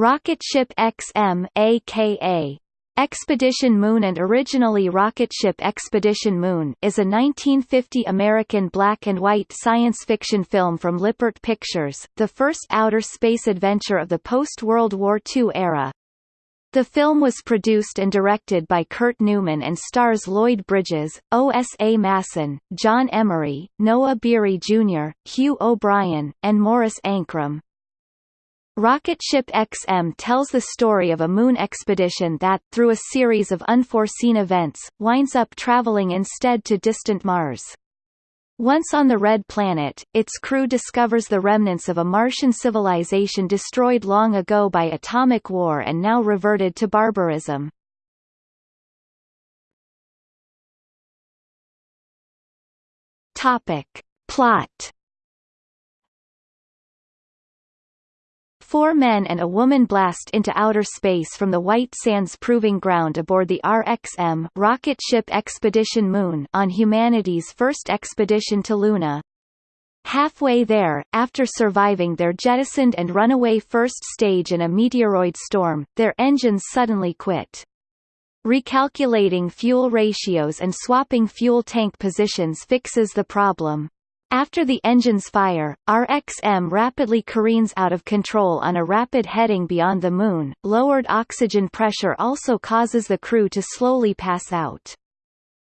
Rocket Ship XM aka Expedition Moon and originally Rocket Ship Expedition Moon is a 1950 American black and white science fiction film from Lippert Pictures, the first outer space adventure of the post-World War II era. The film was produced and directed by Kurt Neumann and stars Lloyd Bridges, O.S.A. Massen, John Emery, Noah Beery Jr., Hugh O'Brian, and Morris Ankrum. Rocket Ship XM tells the story of a moon expedition that, through a series of unforeseen events, winds up traveling instead to distant Mars. Once on the Red Planet, its crew discovers the remnants of a Martian civilization destroyed long ago by atomic war and now reverted to barbarism. Topic. Plot Four men and a woman blast into outer space from the White Sands Proving Ground aboard the RXM rocket ship Expedition Moon on humanity's first expedition to Luna. Halfway there, after surviving their jettisoned and runaway first stage in a meteoroid storm, their engines suddenly quit. Recalculating fuel ratios and swapping fuel tank positions fixes the problem. After the engines fire, RXM rapidly careens out of control on a rapid heading beyond the Moon. Lowered oxygen pressure also causes the crew to slowly pass out.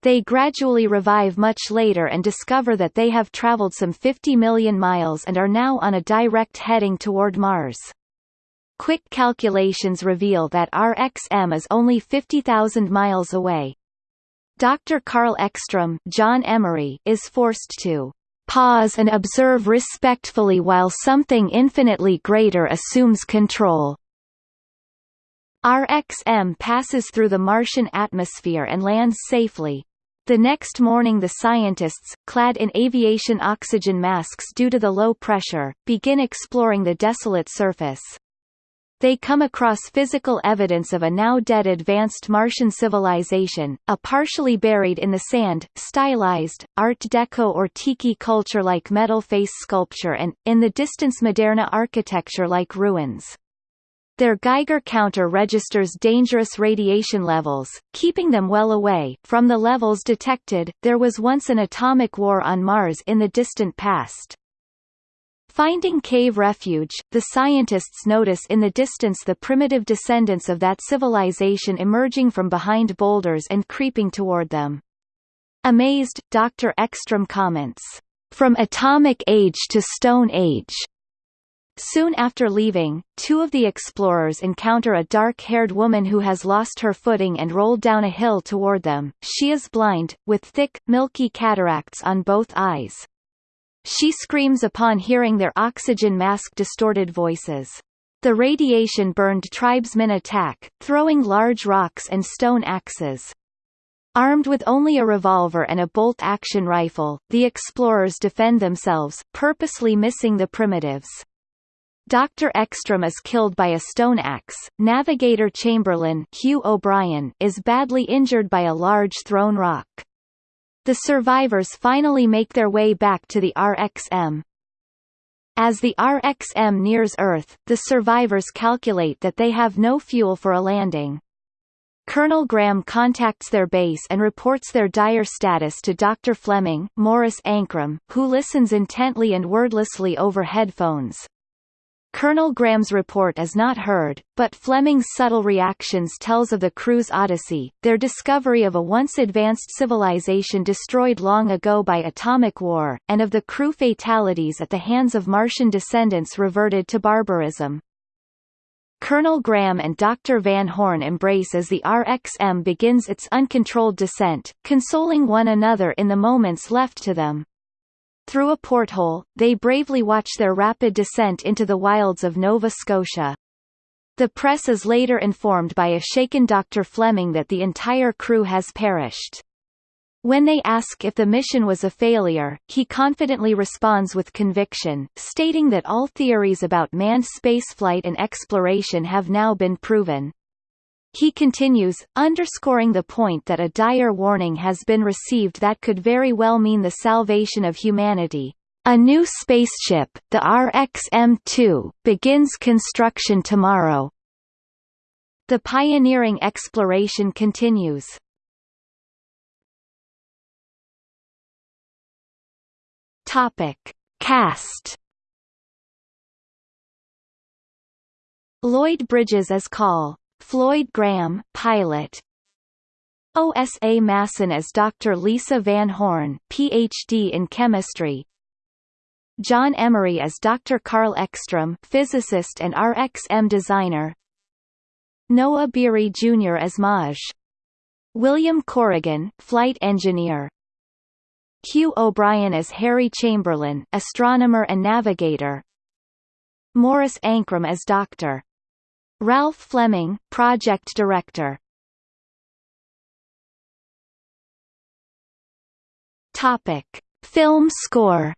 They gradually revive much later and discover that they have traveled some 50 million miles and are now on a direct heading toward Mars. Quick calculations reveal that RXM is only 50,000 miles away. Dr. Carl Ekstrom John Emery is forced to pause and observe respectfully while something infinitely greater assumes control. RXM passes through the Martian atmosphere and lands safely. The next morning the scientists, clad in aviation oxygen masks due to the low pressure, begin exploring the desolate surface. They come across physical evidence of a now dead advanced Martian civilization, a partially buried in the sand, stylized, Art Deco or Tiki culture-like metal face sculpture and, in the distance Moderna architecture-like ruins. Their Geiger counter registers dangerous radiation levels, keeping them well away from the levels detected. There was once an atomic war on Mars in the distant past. Finding cave refuge, the scientists notice in the distance the primitive descendants of that civilization emerging from behind boulders and creeping toward them. Amazed, Dr. Ekstrom comments, "...from atomic age to stone age." Soon after leaving, two of the explorers encounter a dark-haired woman who has lost her footing and rolled down a hill toward them. She is blind, with thick, milky cataracts on both eyes. She screams upon hearing their oxygen mask-distorted voices. The radiation burned tribesmen attack, throwing large rocks and stone axes. Armed with only a revolver and a bolt-action rifle, the explorers defend themselves, purposely missing the primitives. Dr. Ekstrom is killed by a stone axe. Navigator Chamberlain Hugh O'Brian is badly injured by a large thrown rock. The survivors finally make their way back to the RXM. As the RXM nears Earth, the survivors calculate that they have no fuel for a landing. Colonel Graham contacts their base and reports their dire status to Dr. Fleming, Morris Ankrum, who listens intently and wordlessly over headphones. Colonel Graham's report is not heard, but Fleming's subtle reactions tells of the crew's odyssey, their discovery of a once advanced civilization destroyed long ago by atomic war, and of the crew fatalities at the hands of Martian descendants reverted to barbarism. Colonel Graham and Dr. Van Horn embrace as the RXM begins its uncontrolled descent, consoling one another in the moments left to them. Through a porthole, they bravely watch their rapid descent into the wilds of Nova Scotia. The press is later informed by a shaken Dr. Fleming that the entire crew has perished. When they ask if the mission was a failure, he confidently responds with conviction, stating that all theories about manned spaceflight and exploration have now been proven. He continues, underscoring the point that a dire warning has been received that could very well mean the salvation of humanity. A new spaceship, the RX-M2, begins construction tomorrow. The pioneering exploration continues. Topic. Cast Lloyd Bridges as Call, Floyd Graham, pilot. OSA Massen as Dr. Lisa Van Horn, Ph.D. in chemistry. John Emery as Dr. Carl Ekstrom, physicist and RXM designer. Noah Beery Jr. as Maj. William Corrigan, flight engineer. Hugh O'Brian as Harry Chamberlain, astronomer and navigator. Morris Ankrum as Dr. Ralph Fleming, project director. Topic: Film score.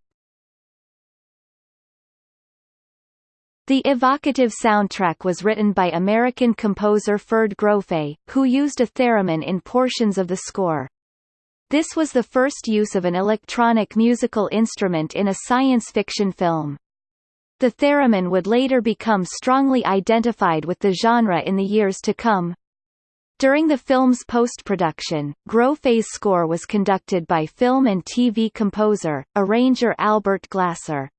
The evocative soundtrack was written by American composer Ferd Grofe, who used a theremin in portions of the score. This was the first use of an electronic musical instrument in a science fiction film. The theremin would later become strongly identified with the genre in the years to come. During the film's post-production, Grofe's score was conducted by film and TV composer, arranger Albert Glasser.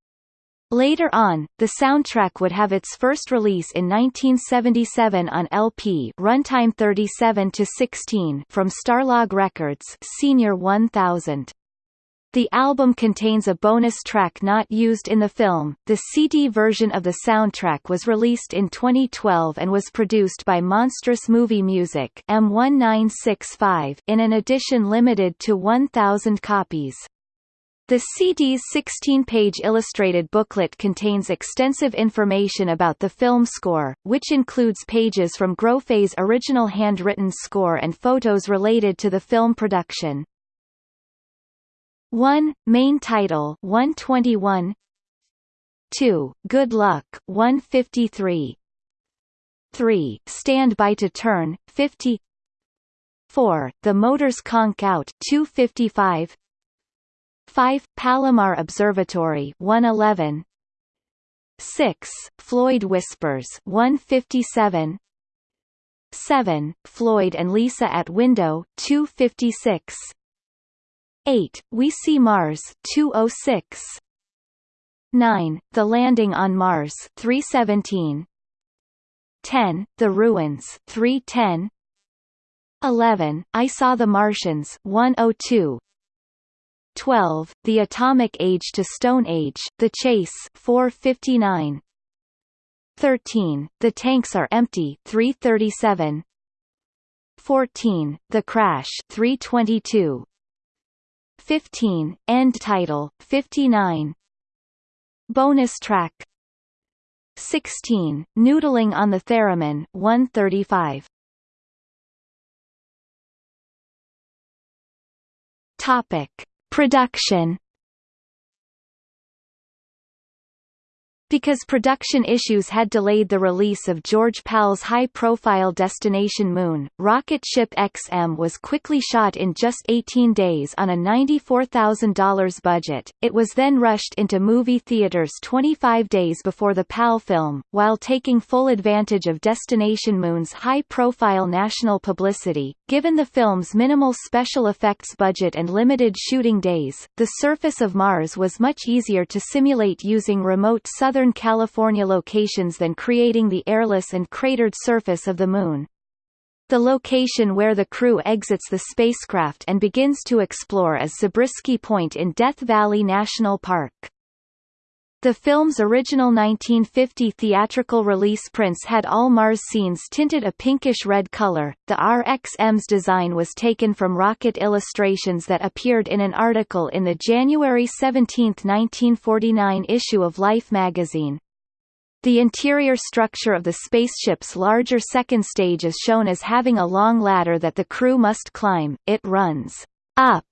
Later on, the soundtrack would have its first release in 1977 on LP runtime 37 to 16 from Starlog Records Senior 1000. The album contains a bonus track not used in the film. The CD version of the soundtrack was released in 2012 and was produced by Monstrous Movie Music M1965 in an edition limited to 1,000 copies. The CD's 16-page illustrated booklet contains extensive information about the film score, which includes pages from Grofe's original handwritten score and photos related to the film production. 1. Main title 121 2. Good Luck 153 3. Stand by to Turn 50 4. The Motors Conk Out 255 5. Palomar Observatory 111 6. Floyd Whispers 157 7. Floyd and Lisa at Window 256 8. We See Mars 206 9. The Landing on Mars 317 10. The Ruins 310 11. I Saw the Martians 102 12. The Atomic Age to Stone Age The Chase 459 13. The Tanks Are Empty 337 14. The Crash 322 15, End title, 59 Bonus track. 16, Noodling on the Theremin 135 Topic. Production Because production issues had delayed the release of George Pal's high-profile Destination Moon, rocket ship XM was quickly shot in just 18 days on a $94,000 budget. It was then rushed into movie theaters 25 days before the Pal film, while taking full advantage of Destination Moon's high-profile national publicity. Given the film's minimal special effects budget and limited shooting days, the surface of Mars was much easier to simulate using remote southern Southern California locations than creating the airless and cratered surface of the Moon. The location where the crew exits the spacecraft and begins to explore is Zabriskie Point in Death Valley National Park. The film's original 1950 theatrical release prints had all Mars scenes tinted a pinkish-red color. The RXM's design was taken from rocket illustrations that appeared in an article in the January 17, 1949 issue of Life magazine. The interior structure of the spaceship's larger second stage is shown as having a long ladder that the crew must climb. It runs up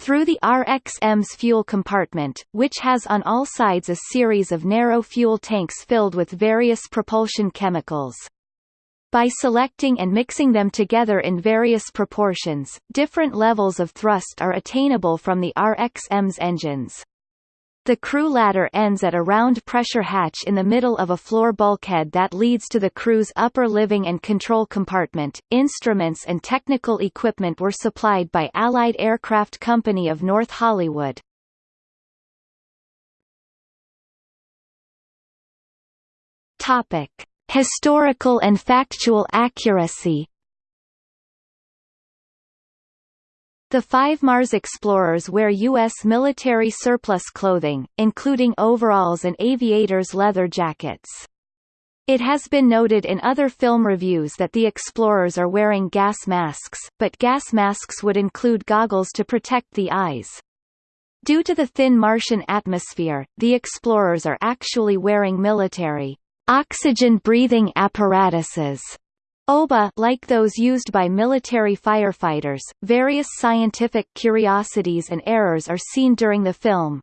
through the RXM's fuel compartment, which has on all sides a series of narrow fuel tanks filled with various propulsion chemicals. By selecting and mixing them together in various proportions, different levels of thrust are attainable from the RXM's engines. The crew ladder ends at a round pressure hatch in the middle of a floor bulkhead that leads to the crew's upper living and control compartment. Instruments and technical equipment were supplied by Allied Aircraft Company of North Hollywood. Topic: Historical and factual accuracy. The five Mars explorers wear U.S. military surplus clothing, including overalls and aviators' leather jackets. It has been noted in other film reviews that the explorers are wearing gas masks, but gas masks would include goggles to protect the eyes. Due to the thin Martian atmosphere, the explorers are actually wearing military oxygen-breathing apparatuses OBA like those used by military firefighters, various scientific curiosities and errors are seen during the film.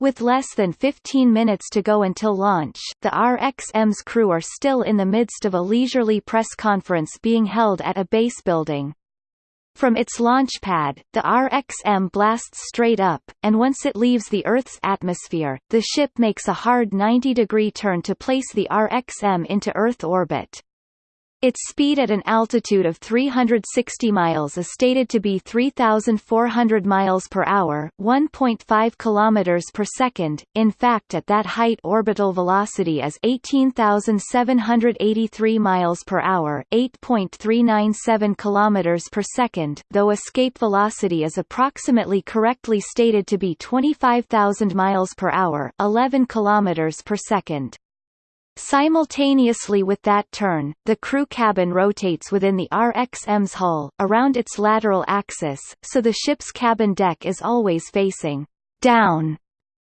With less than 15 minutes to go until launch, the RXM's crew are still in the midst of a leisurely press conference being held at a base building. From its launch pad, the RXM blasts straight up, and once it leaves the Earth's atmosphere, the ship makes a hard 90-degree turn to place the RXM into Earth orbit. Its speed at an altitude of 360 miles is stated to be 3,400 miles per hour, 1.5 kilometers per second. In fact, at that height, orbital velocity is 18,783 miles per hour, 8.397 kilometers per second. Though escape velocity is approximately correctly stated to be 25,000 miles per hour, 11 kilometers per second. Simultaneously with that turn, the crew cabin rotates within the RXM's hull, around its lateral axis, so the ship's cabin deck is always facing down,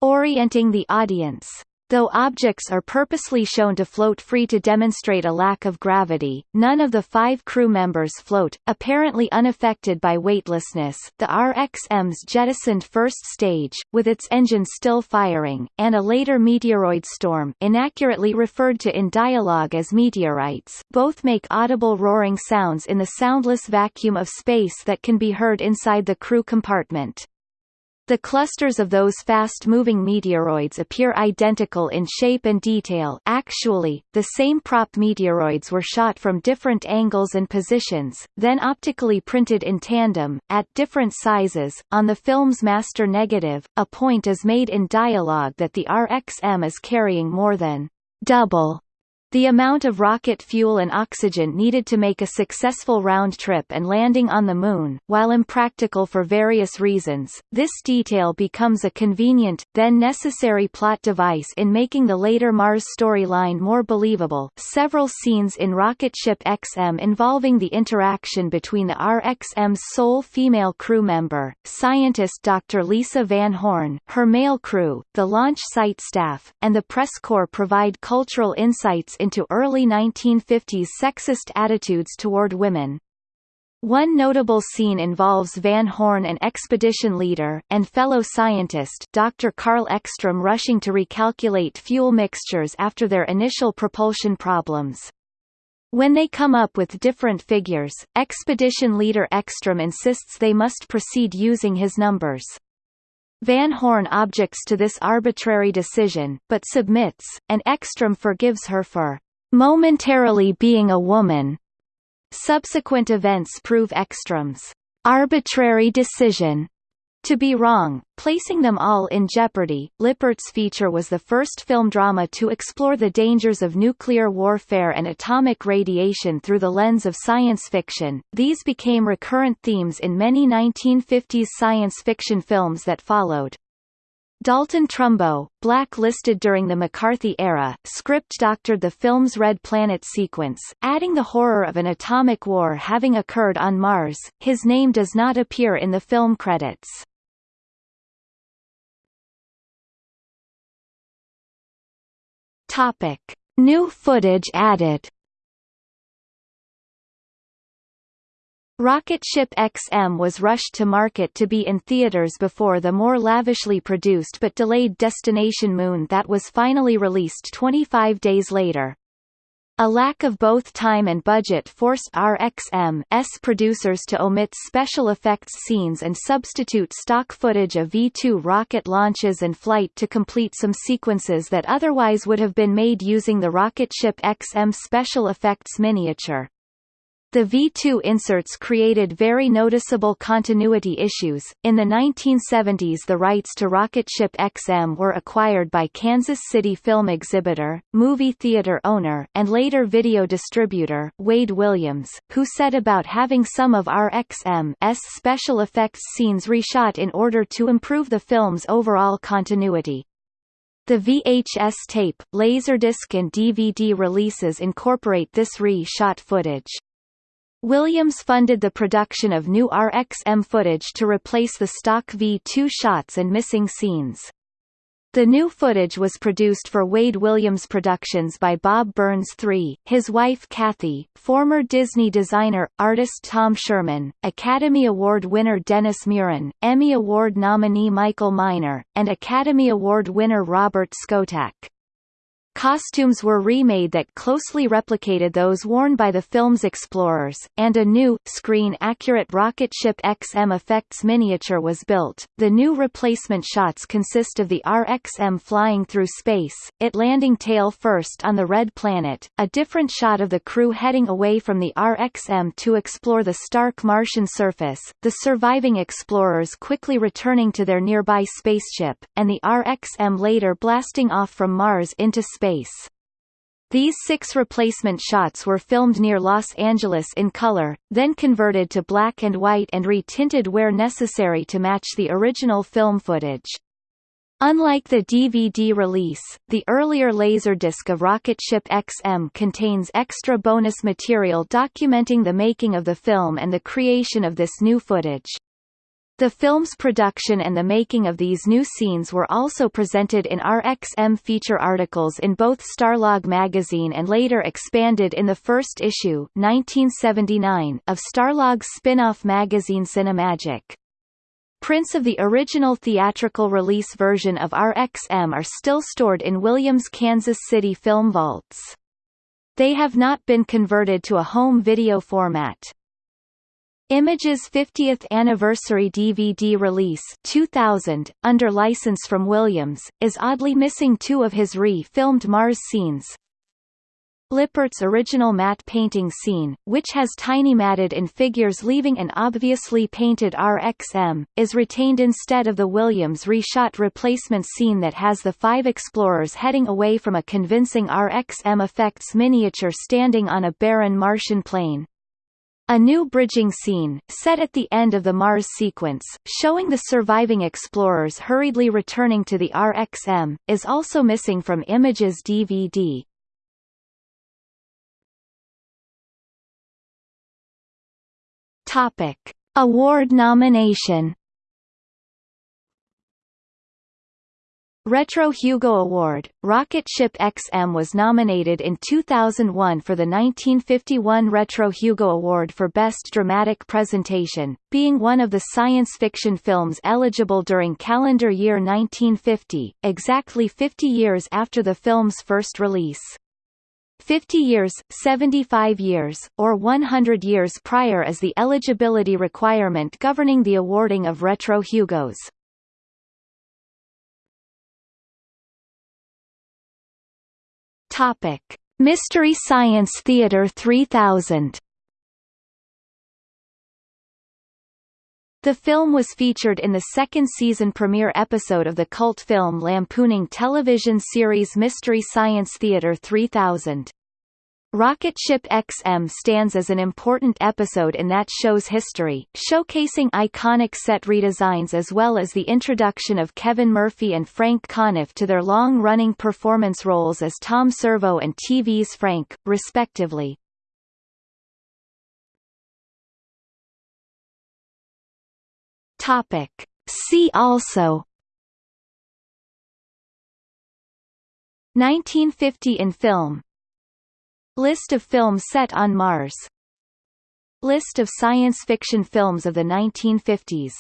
orienting the audience. Though objects are purposely shown to float free to demonstrate a lack of gravity, none of the five crew members float, apparently unaffected by weightlessness. The RXM's jettisoned first stage, with its engine still firing, and a later meteoroid storm inaccurately referred to in dialogue as meteorites, both make audible roaring sounds in the soundless vacuum of space that can be heard inside the crew compartment. The clusters of those fast-moving meteoroids appear identical in shape and detail actually, the same prop meteoroids were shot from different angles and positions, then optically printed in tandem, at different sizes. On the film's master negative, a point is made in dialogue that the RXM is carrying more than double the amount of rocket fuel and oxygen needed to make a successful round trip and landing on the Moon, while impractical for various reasons, this detail becomes a convenient, then necessary plot device in making the later Mars storyline more believable. Several scenes in Rocket Ship XM involving the interaction between the RXM's sole female crew member, scientist Dr. Lisa Van Horn, her male crew, the launch site staff, and the press corps provide cultural insights into early 1950s sexist attitudes toward women. One notable scene involves Van Horn and expedition leader, and fellow scientist Dr. Carl Ekstrom rushing to recalculate fuel mixtures after their initial propulsion problems. When they come up with different figures, expedition leader Ekstrom insists they must proceed using his numbers. Van Horn objects to this arbitrary decision, but submits, and Ekstrom forgives her for momentarily being a woman. Subsequent events prove Ekstrom's arbitrary decision to be wrong, placing them all in jeopardy. Lippert's feature was the first film drama to explore the dangers of nuclear warfare and atomic radiation through the lens of science fiction. These became recurrent themes in many 1950s science fiction films that followed. Dalton Trumbo, blacklisted during the McCarthy era, script doctored the film's Red Planet sequence, adding the horror of an atomic war having occurred on Mars. His name does not appear in the film credits. Topic: New footage added. Rocket Ship XM was rushed to market to be in theaters before the more lavishly produced but delayed Destination Moon that was finally released 25 days later. A lack of both time and budget forced RXM's producers to omit special effects scenes and substitute stock footage of V-2 rocket launches and flight to complete some sequences that otherwise would have been made using the rocket ship XM special effects miniature. The V2 inserts created very noticeable continuity issues. In the 1970s, the rights to Rocket Ship XM were acquired by Kansas City film exhibitor, movie theater owner, and later video distributor, Wade Williams, who set about having some of RXM's special effects scenes reshot in order to improve the film's overall continuity. The VHS tape, Laserdisc and DVD releases incorporate this re-shot footage. Williams funded the production of new RXM footage to replace the stock V2 shots and missing scenes. The new footage was produced for Wade Williams Productions by Bob Burns III, his wife Kathy, former Disney designer, artist Tom Sherman, Academy Award winner Dennis Muren, Emmy Award nominee Michael Miner, and Academy Award winner Robert Skotak. Costumes were remade that closely replicated those worn by the film's explorers, and a new, screen-accurate rocket ship XM effects miniature was built. The new replacement shots consist of the RXM flying through space, it landing tail first on the Red Planet, a different shot of the crew heading away from the RXM to explore the stark Martian surface, the surviving explorers quickly returning to their nearby spaceship, and the RXM later blasting off from Mars into space space. These six replacement shots were filmed near Los Angeles in color, then converted to black and white and re-tinted where necessary to match the original film footage. Unlike the DVD release, the earlier Laserdisc of Rocket Ship XM contains extra bonus material documenting the making of the film and the creation of this new footage. The film's production and the making of these new scenes were also presented in RXM feature articles in both Starlog magazine and later expanded in the first issue 1979 of Starlog's spin-off magazine Cinemagic. Prints of the original theatrical release version of RXM are still stored in Williams' Kansas City film vaults. They have not been converted to a home video format. Image's 50th anniversary DVD release 2000, under license from Williams, is oddly missing two of his re-filmed Mars scenes. Lippert's original matte painting scene, which has tiny matted in figures leaving an obviously painted RXM, is retained instead of the Williams reshot replacement scene that has the five explorers heading away from a convincing RXM effects miniature standing on a barren Martian plain. A new bridging scene, set at the end of the Mars sequence, showing the surviving explorers hurriedly returning to the RXM, is also missing from Images DVD. Topic. Award nomination Retro Hugo Award, Rocket Ship XM was nominated in 2001 for the 1951 Retro Hugo Award for Best Dramatic Presentation, being one of the science fiction films eligible during calendar year 1950, exactly 50 years after the film's first release. 50 years, 75 years, or 100 years prior as the eligibility requirement governing the awarding of Retro Hugos. Topic: Mystery Science Theater 3000. The film was featured in the second season premiere episode of the cult film lampooning television series Mystery Science Theater 3000. Rocket Ship XM stands as an important episode in that show's history, showcasing iconic set redesigns as well as the introduction of Kevin Murphy and Frank Conniff to their long-running performance roles as Tom Servo and TV's Frank, respectively. Topic. See also 1950 in film List of films set on Mars. List of science fiction films of the 1950s